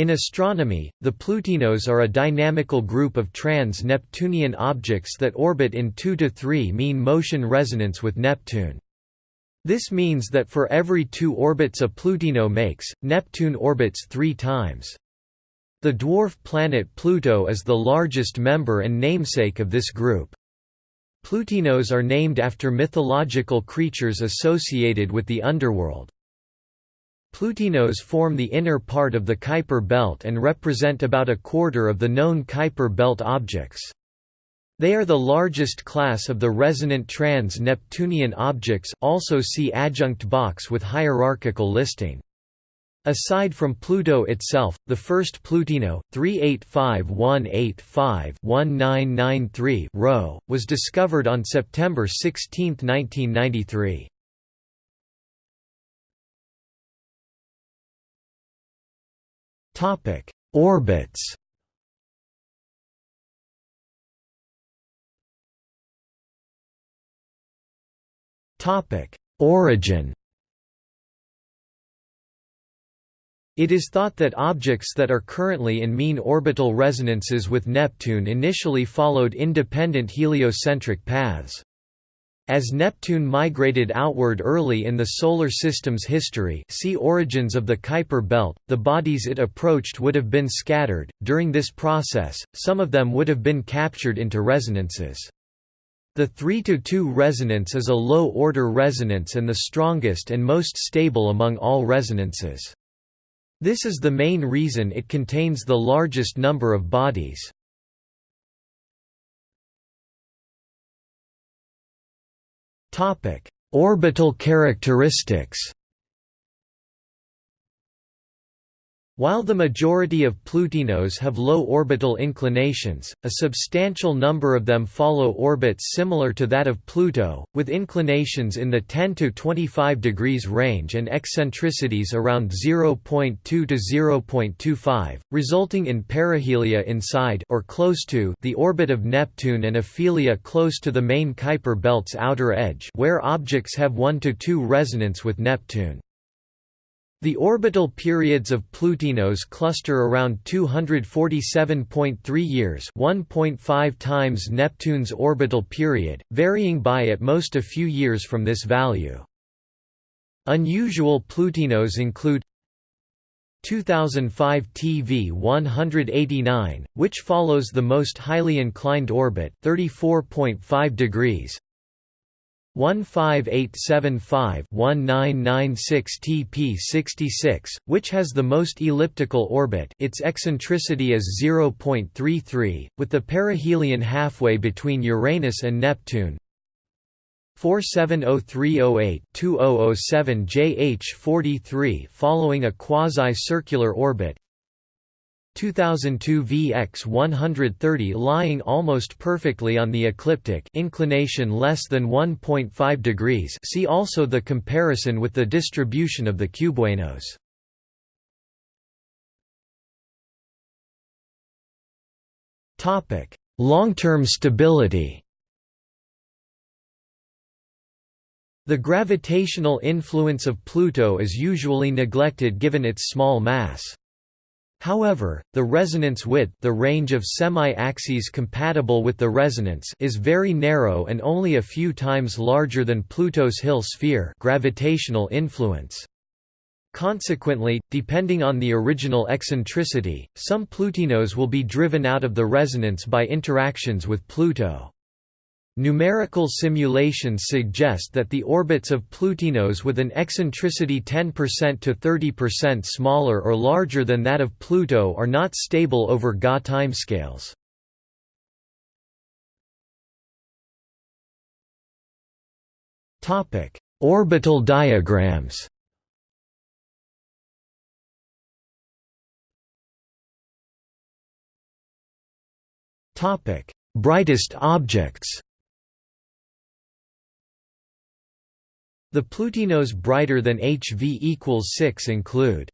In astronomy, the Plutinos are a dynamical group of trans-Neptunian objects that orbit in 2 to 3 mean motion resonance with Neptune. This means that for every two orbits a Plutino makes, Neptune orbits three times. The dwarf planet Pluto is the largest member and namesake of this group. Plutinos are named after mythological creatures associated with the underworld. Plutinos form the inner part of the Kuiper belt and represent about a quarter of the known Kuiper belt objects. They are the largest class of the resonant trans-Neptunian objects also see adjunct box with hierarchical listing. Aside from Pluto itself, the first Plutino, 385185-1993 RO, was discovered on September 16, 1993. Topic: Orbits. Topic: Origin. It is thought that objects that are currently in mean orbital resonances with Neptune initially followed independent heliocentric paths. As Neptune migrated outward early in the Solar System's history see Origins of the Kuiper Belt, the bodies it approached would have been scattered. During this process, some of them would have been captured into resonances. The 3–2 resonance is a low-order resonance and the strongest and most stable among all resonances. This is the main reason it contains the largest number of bodies. Orbital characteristics While the majority of Plutinos have low orbital inclinations, a substantial number of them follow orbits similar to that of Pluto, with inclinations in the 10 to 25 degrees range and eccentricities around 0.2 to 0.25, resulting in perihelia inside or close to the orbit of Neptune and aphelia close to the main Kuiper belt's outer edge where objects have 1 to 2 resonance with Neptune. The orbital periods of Plutinos cluster around 247.3 years 1.5 times Neptune's orbital period, varying by at most a few years from this value. Unusual Plutinos include 2005 TV 189, which follows the most highly inclined orbit 34.5 degrees 15875-1996 TP66, which has the most elliptical orbit its eccentricity is 0.33, with the perihelion halfway between Uranus and Neptune. 470308-2007 JH43 following a quasi-circular orbit 2002 VX 130 lying almost perfectly on the ecliptic inclination less than 1.5 degrees see also the comparison with the distribution of the cubewanos. Long-term stability The gravitational influence of Pluto is usually neglected given its small mass. However, the resonance width the range of semi-axes compatible with the resonance is very narrow and only a few times larger than Pluto's Hill sphere gravitational influence. Consequently, depending on the original eccentricity, some Plutinos will be driven out of the resonance by interactions with Pluto. Numerical simulations suggest that the orbits of Plutinos with an eccentricity 10% to 30% smaller or larger than that of Pluto are not stable over Ga timescales. Topic: Orbital diagrams Topic: Brightest objects The Plutinos brighter than HV equals 6 include